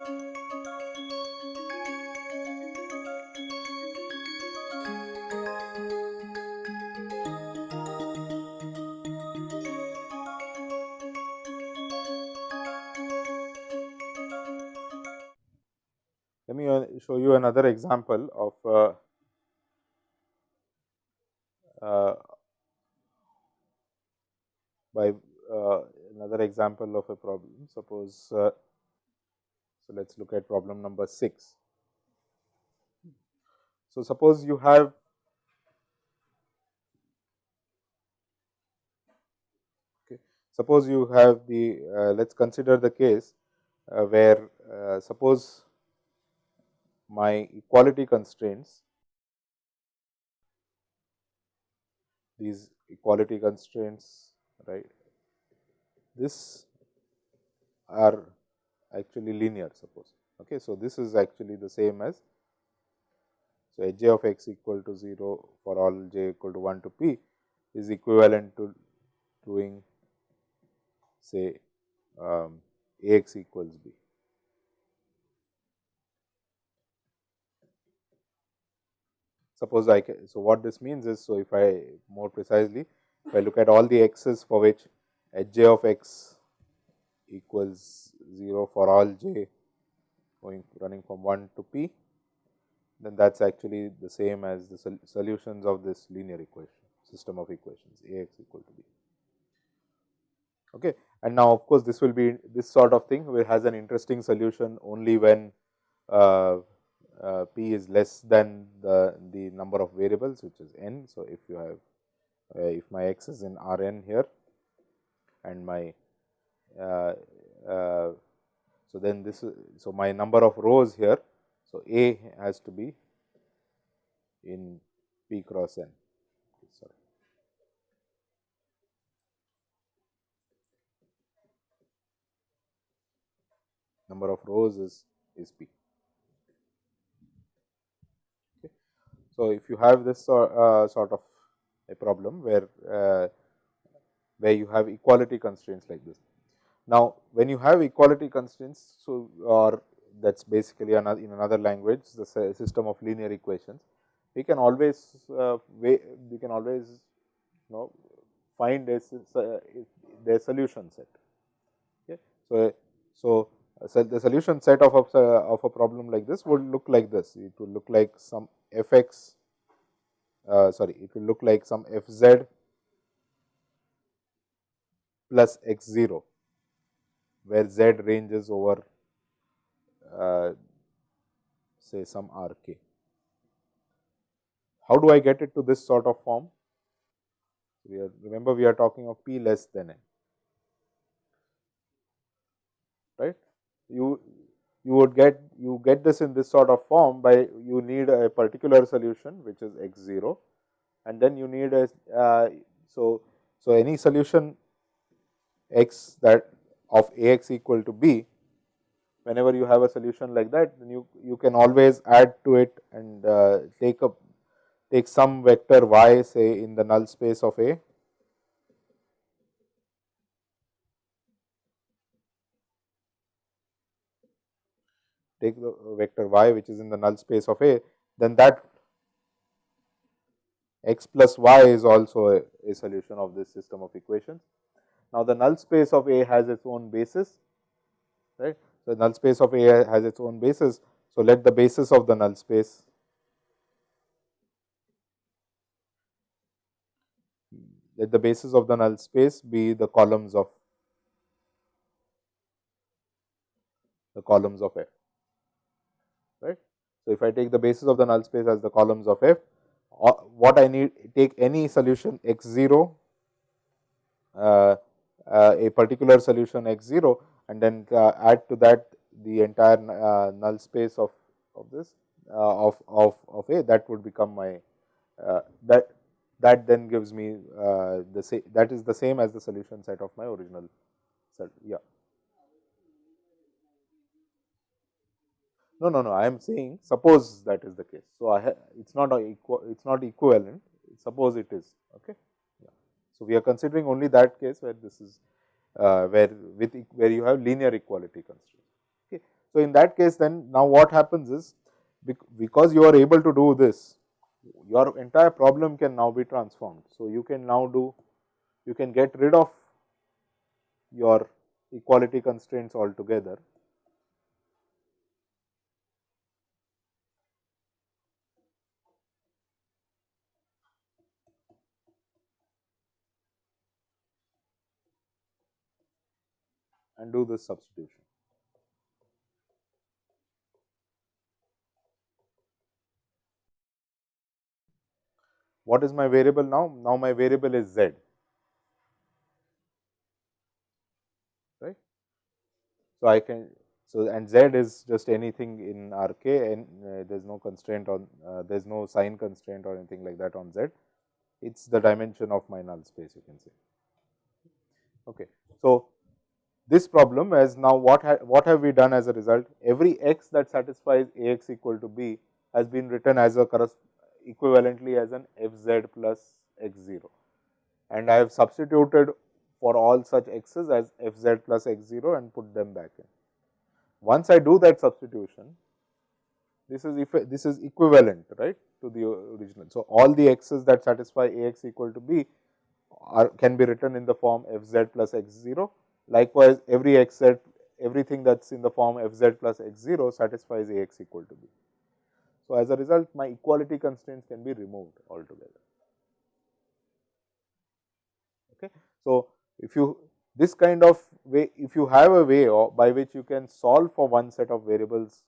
Let me uh, show you another example of uh, uh, by uh, another example of a problem. Suppose, uh, let us look at problem number 6. So, suppose you have okay, suppose you have the uh, let us consider the case uh, where uh, suppose my equality constraints these equality constraints right this are actually linear suppose. Okay. So, this is actually the same as so h j of x equal to 0 for all j equal to 1 to p is equivalent to doing say um, a x equals b. Suppose I can, so what this means is, so if I more precisely, if I look at all the x's for which h j of x equals 0 for all j going running from 1 to p, then that is actually the same as the sol solutions of this linear equation system of equations A x equal to b. Okay. And now, of course, this will be this sort of thing which has an interesting solution only when uh, uh, p is less than the, the number of variables which is n. So, if you have uh, if my x is in R n here and my uh, so then this is so my number of rows here. So, A has to be in p cross n sorry. number of rows is is p. So, if you have this uh, sort of a problem where uh, where you have equality constraints like this. Now, when you have equality constraints, so or that is basically another in another language the system of linear equations, we can always uh, we, we can always you know find a, their solution set. Okay. So, so so, the solution set of a, of a problem like this would look like this. It would look like some f x, uh, sorry, it will look like some f z plus x 0, where z ranges over uh, say some r k. How do I get it to this sort of form? We are, remember we are talking of p less than n, right you you would get you get this in this sort of form by you need a particular solution which is x 0 and then you need a uh, so so any solution x that of a x equal to b whenever you have a solution like that then you you can always add to it and uh, take a take some vector y say in the null space of a take the vector y which is in the null space of A, then that x plus y is also a, a solution of this system of equations. Now, the null space of A has its own basis, right. The null space of A has its own basis. So, let the basis of the null space let the basis of the null space be the columns of the columns of F right. So, if I take the basis of the null space as the columns of f, uh, what I need take any solution x 0, uh, a particular solution x 0 and then uh, add to that the entire uh, null space of, of this uh, of, of, of A that would become my that that then gives me the same that is the same as the solution set of my original set yeah. No, no, no. I am saying suppose that is the case. So, I it is not equal. It is not equivalent. Suppose it is. Okay. So, we are considering only that case where this is uh, where with where you have linear equality constraint. Okay. So, in that case then now what happens is because you are able to do this your entire problem can now be transformed. So, you can now do you can get rid of your equality constraints altogether and do this substitution. What is my variable now? Now, my variable is z. Right. So, I can so and z is just anything in R k and uh, there is no constraint on uh, there is no sign constraint or anything like that on z. It is the dimension of my null space you can say. Okay. So, this problem as now what ha what have we done as a result every x that satisfies a x equal to b has been written as a equivalently as an f z plus x 0 and I have substituted for all such x's as f z plus x 0 and put them back in. Once I do that substitution, this is if this is equivalent right to the original. So, all the x's that satisfy a x equal to b are can be written in the form f z plus x 0. Likewise, every x z everything that is in the form f z plus x 0 satisfies a x equal to b. So, as a result my equality constraints can be removed altogether. Okay. So, if you this kind of way if you have a way by which you can solve for one set of variables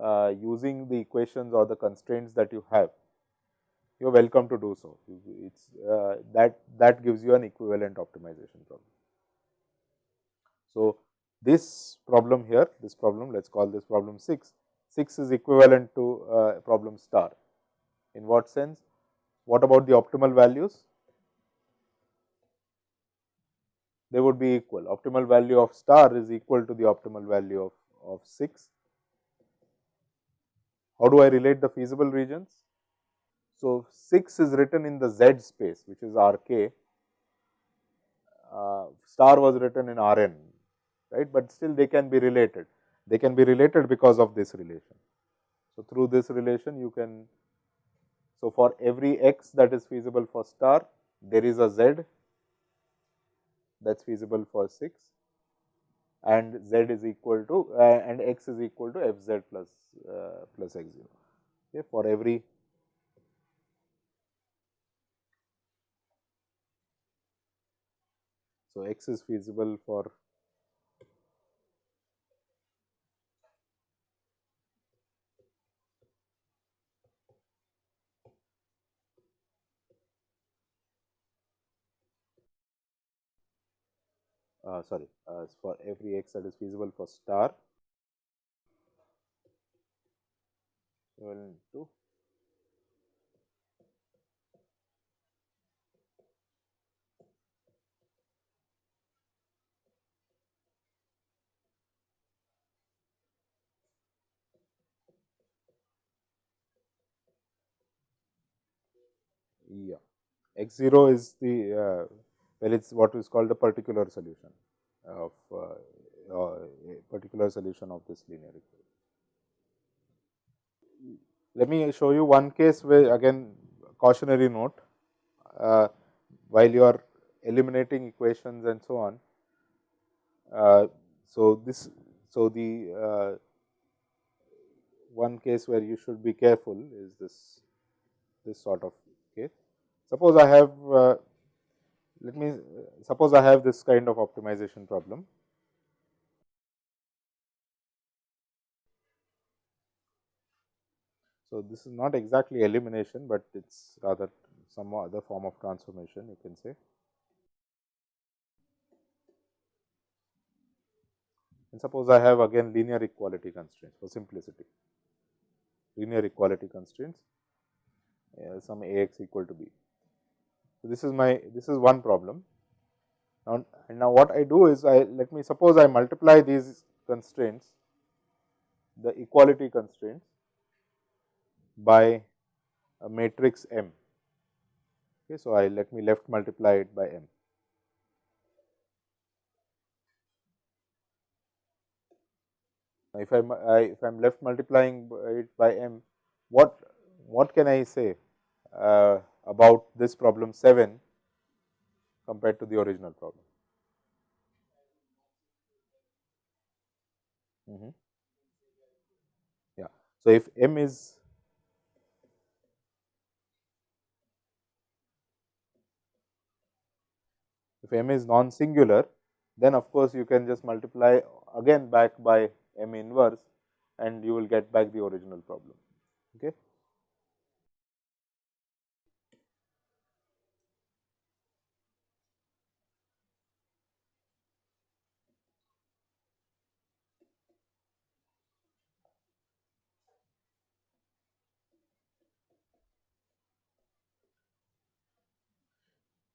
uh, using the equations or the constraints that you have, you are welcome to do so. It's uh, that that gives you an equivalent optimization problem. So, this problem here, this problem, let us call this problem 6, 6 is equivalent to uh, problem star. In what sense? What about the optimal values? They would be equal. Optimal value of star is equal to the optimal value of, of 6. How do I relate the feasible regions? So, 6 is written in the Z space which is R k, uh, star was written in R n, right, but still they can be related. They can be related because of this relation. So, through this relation you can, so for every x that is feasible for star, there is a z that is feasible for 6 and z is equal to uh, and x is equal to f z plus, uh, plus x 0 okay, for every So, x is feasible for uh, sorry uh, for every x that is feasible for star. Equivalent to yeah. X 0 is the uh, well it is what is called a particular solution of uh, uh, a particular solution of this linear equation. Let me show you one case where again cautionary note uh, while you are eliminating equations and so on. Uh, so, this so the uh, one case where you should be careful is this this sort of case. Suppose I have uh, let me suppose I have this kind of optimization problem. So, this is not exactly elimination, but it is rather some other form of transformation you can say. And suppose I have again linear equality constraints for simplicity, linear equality constraints uh, some A x equal to b. So, this is my this is one problem. Now, and now what I do is I let me suppose I multiply these constraints the equality constraints by a matrix M. Okay, so, I let me left multiply it by M. if I am if I am left multiplying it by m, what what can I say uh, about this problem 7 compared to the original problem? Mm -hmm. Yeah. So, if m is if m is non singular, then of course, you can just multiply again back by m inverse and you will get back the original problem. Okay.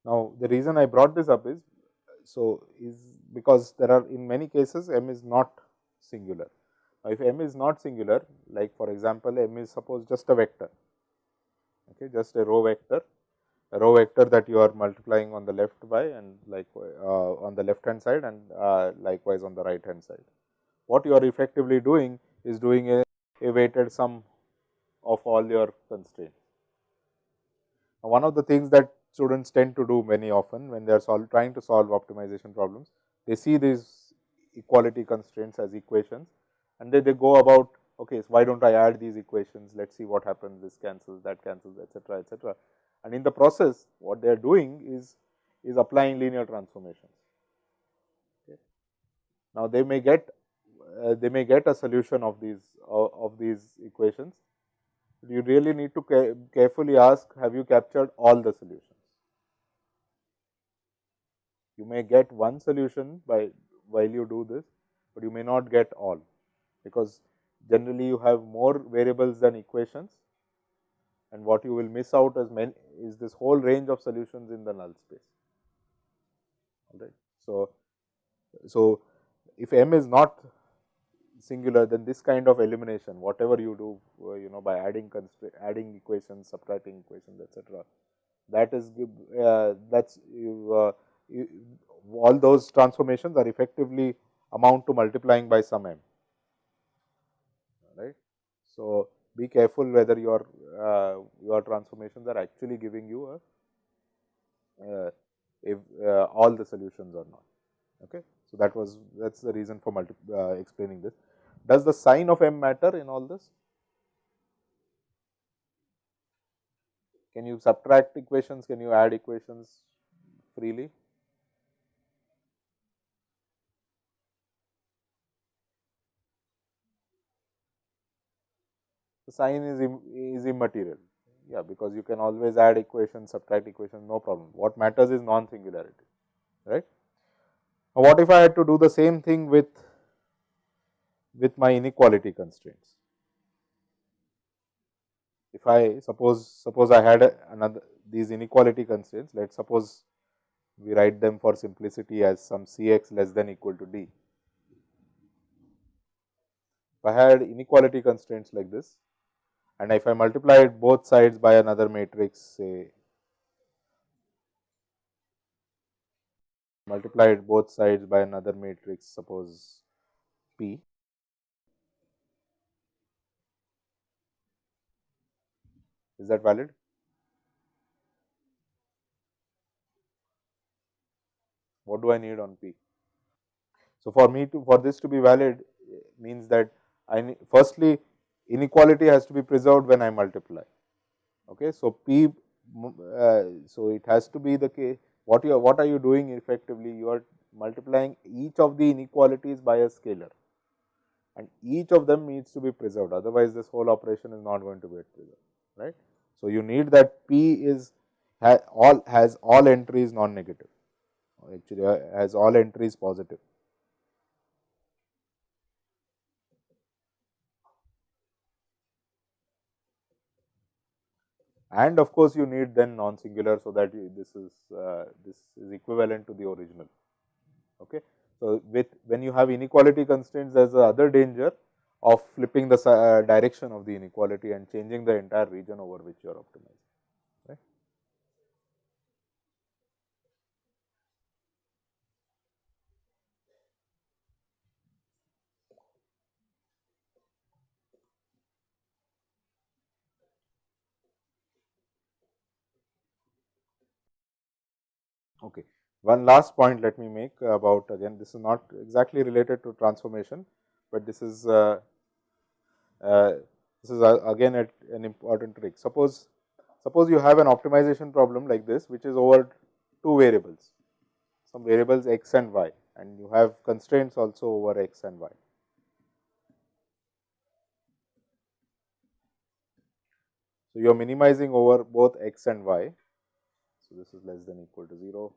Now, the reason I brought this up is, so is because there are in many cases m is not singular. Now, if m is not singular like for example, m is suppose just a vector, okay, just a row vector, a row vector that you are multiplying on the left by and like uh, on the left hand side and uh, likewise on the right hand side. What you are effectively doing is doing a, a weighted sum of all your constraints. Now, one of the things that students tend to do many often when they are trying to solve optimization problems. They see these equality constraints as equations and then they go about okay, so why do not I add these equations, let us see what happens, this cancels, that cancels, etcetera, etcetera. And in the process, what they are doing is, is applying linear transformations. Okay. Now, they may get uh, they may get a solution of these uh, of these equations. You really need to ca carefully ask, have you captured all the solutions? You may get one solution by while you do this, but you may not get all, because generally you have more variables than equations and what you will miss out as many is this whole range of solutions in the null space. Alright. So, so if m is not singular, then this kind of elimination, whatever you do, uh, you know, by adding adding equations, subtracting equations, etc., that is uh, that's you, uh, all those transformations are effectively amount to multiplying by some m, right. So, be careful whether your uh, your transformations are actually giving you a uh, if uh, all the solutions or not. Okay. So, that was that is the reason for multi, uh, explaining this. Does the sign of m matter in all this? Can you subtract equations? Can you add equations freely? The sign is, Im, is immaterial. Yeah, because you can always add equations, subtract equations, no problem. What matters is non-singularity, right. Now, what if I had to do the same thing with, with my inequality constraints? If I suppose, suppose I had another these inequality constraints, let us suppose we write them for simplicity as some C x less than equal to D. If I had inequality constraints like this, and if I multiplied both sides by another matrix say multiplied both sides by another matrix suppose P is that valid? What do I need on P? So, for me to for this to be valid means that I firstly inequality has to be preserved when I multiply. Okay. So, P, uh, so it has to be the case, what you are, what are you doing effectively? You are multiplying each of the inequalities by a scalar and each of them needs to be preserved, otherwise this whole operation is not going to be preserved, right. So, you need that P is ha all has all entries non negative, actually uh, has all entries positive. And of course, you need then non singular. So, that this is uh, this is equivalent to the original. Okay. So, with when you have inequality constraints there is the other danger of flipping the uh, direction of the inequality and changing the entire region over which you are optimizing. Okay. One last point let me make about again this is not exactly related to transformation, but this is uh, uh, this is uh, again an important trick. Suppose suppose you have an optimization problem like this which is over two variables, some variables x and y and you have constraints also over x and y. So, you are minimizing over both x and y. So, this is less than equal to 0.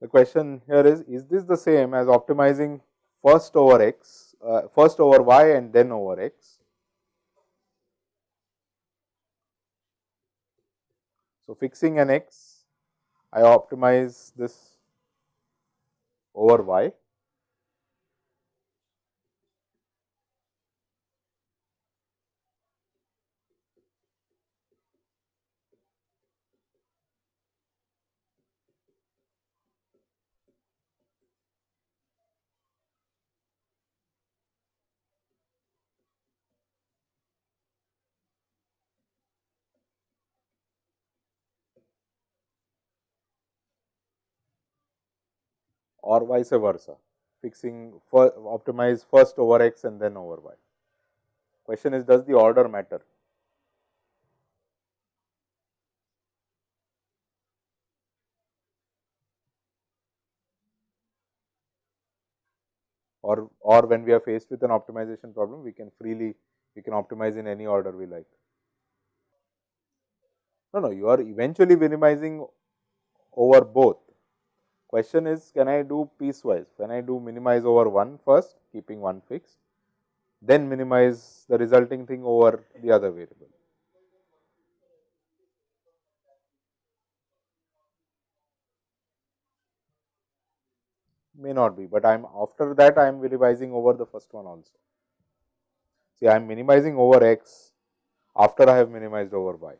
The question here is, is this the same as optimizing first over x, uh, first over y and then over x? So, fixing an x, I optimize this over y or vice versa fixing for optimize first over x and then over y. Question is does the order matter? Or, or when we are faced with an optimization problem, we can freely, we can optimize in any order we like. No, no, you are eventually minimizing over both Question is can I do piecewise? Can I do minimize over 1 first keeping 1 fixed, then minimize the resulting thing over the other variable. May not be, but I am after that I am minimizing over the first one also. See I am minimizing over x after I have minimized over y.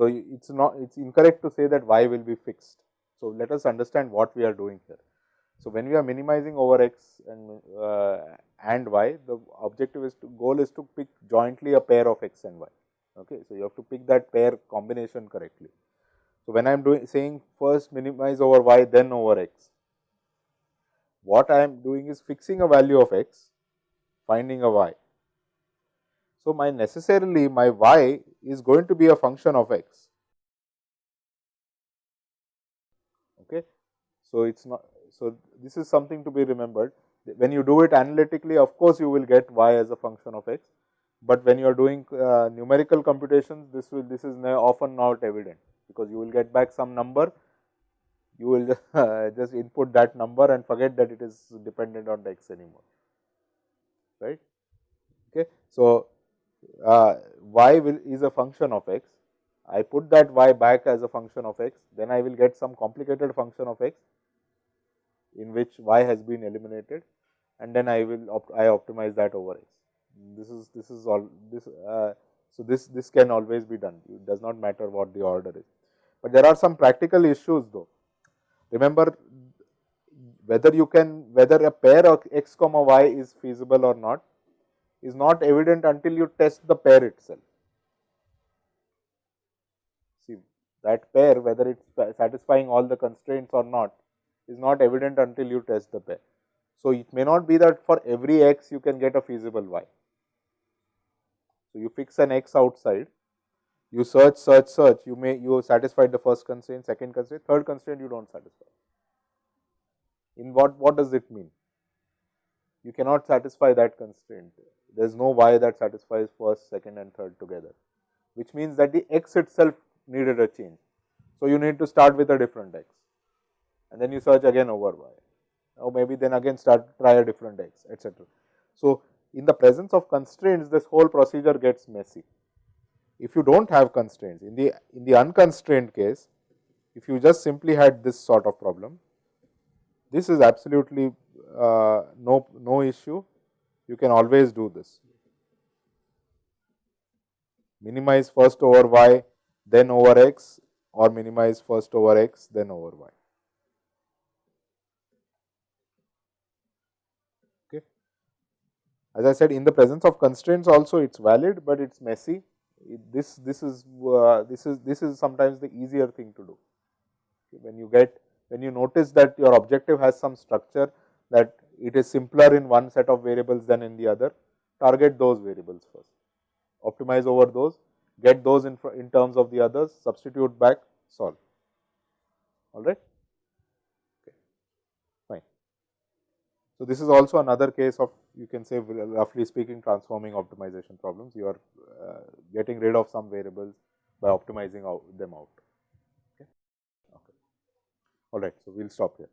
So, it is not it is incorrect to say that y will be fixed. So, let us understand what we are doing here. So, when we are minimizing over x and uh, and y, the objective is to goal is to pick jointly a pair of x and y. Okay. So, you have to pick that pair combination correctly. So, when I am doing saying first minimize over y then over x, what I am doing is fixing a value of x, finding a y so, my necessarily my y is going to be a function of x. Okay. So, it is not so this is something to be remembered when you do it analytically of course, you will get y as a function of x, but when you are doing uh, numerical computations this will this is often not evident because you will get back some number you will just, uh, just input that number and forget that it is dependent on the x anymore right. Okay. So, uh, y will is a function of x. I put that y back as a function of x, then I will get some complicated function of x in which y has been eliminated and then I will I optimize that over x. This is this is all this uh, so this this can always be done it does not matter what the order is, but there are some practical issues though. Remember whether you can whether a pair of x comma y is feasible or not is not evident until you test the pair itself. See that pair whether it is satisfying all the constraints or not is not evident until you test the pair. So, it may not be that for every x you can get a feasible y. So, you fix an x outside, you search, search, search, you may you satisfied the first constraint, second constraint, third constraint you do not satisfy. In what, what does it mean? You cannot satisfy that constraint there is no y that satisfies first, second and third together, which means that the x itself needed a change. So, you need to start with a different x and then you search again over y or maybe then again start try a different x etcetera. So, in the presence of constraints this whole procedure gets messy. If you do not have constraints in the in the unconstrained case if you just simply had this sort of problem this is absolutely uh, no no issue you can always do this. Minimize first over y, then over x or minimize first over x, then over y. Okay. As I said in the presence of constraints also it is valid, but it is messy. It, this, this is uh, this is this is sometimes the easier thing to do. When you get when you notice that your objective has some structure that it is simpler in one set of variables than in the other, target those variables first, optimize over those, get those in, in terms of the others, substitute back, solve. All right. Okay. Fine. So, this is also another case of you can say roughly speaking transforming optimization problems. You are uh, getting rid of some variables by optimizing out them out. Okay. Okay. All right. So, we will stop here.